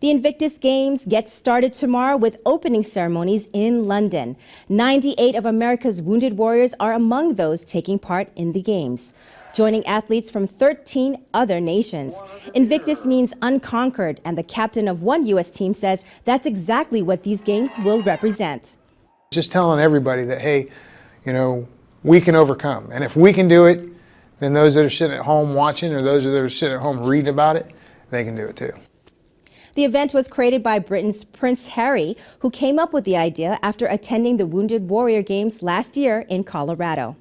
The Invictus Games get started tomorrow with opening ceremonies in London. 98 of America's wounded warriors are among those taking part in the Games, joining athletes from 13 other nations. Invictus means unconquered, and the captain of one U.S. team says that's exactly what these Games will represent. Just telling everybody that, hey, you know, we can overcome. And if we can do it, then those that are sitting at home watching or those that are sitting at home reading about it, they can do it too. The event was created by Britain's Prince Harry, who came up with the idea after attending the Wounded Warrior Games last year in Colorado.